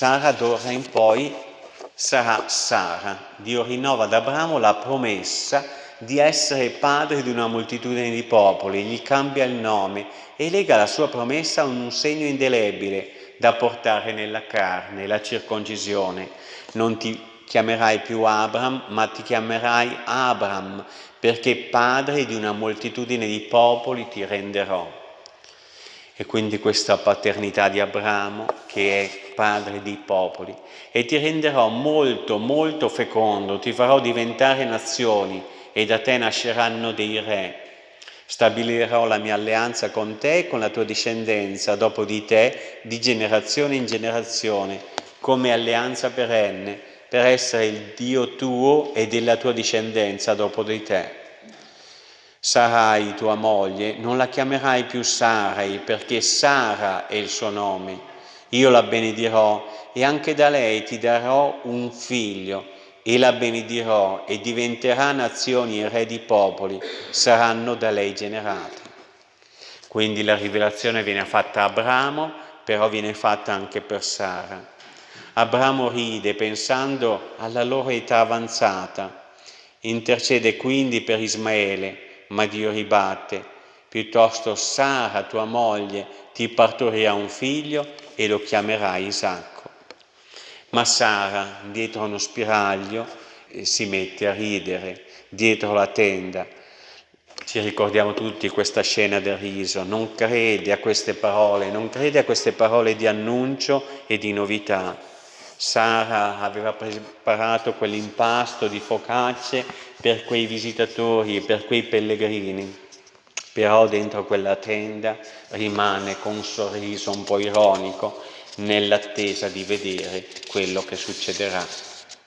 Sara d'ora in poi sarà Sara. Dio rinnova ad Abramo la promessa di essere padre di una moltitudine di popoli, gli cambia il nome e lega la sua promessa a un segno indelebile da portare nella carne, la circoncisione. Non ti chiamerai più Abram, ma ti chiamerai Abram, perché padre di una moltitudine di popoli ti renderò. E quindi questa paternità di Abramo, che è padre di popoli, e ti renderò molto, molto fecondo, ti farò diventare nazioni, e da te nasceranno dei re. Stabilirò la mia alleanza con te e con la tua discendenza dopo di te, di generazione in generazione, come alleanza perenne, per essere il Dio tuo e della tua discendenza dopo di te. Sarai tua moglie, non la chiamerai più Sarai, perché Sara è il suo nome. Io la benedirò e anche da lei ti darò un figlio e la benedirò e diventerà nazioni e re di popoli, saranno da lei generate. Quindi la rivelazione viene fatta a Abramo, però viene fatta anche per Sara. Abramo ride pensando alla loro età avanzata, intercede quindi per Ismaele, ma Dio ribatte, piuttosto Sara, tua moglie, ti partorirà un figlio e lo chiamerai Isacco. Ma Sara, dietro uno spiraglio, eh, si mette a ridere, dietro la tenda. Ci ricordiamo tutti questa scena del riso, non crede a queste parole, non crede a queste parole di annuncio e di novità Sara aveva preparato quell'impasto di focacce per quei visitatori e per quei pellegrini, però dentro quella tenda rimane con un sorriso un po' ironico nell'attesa di vedere quello che succederà.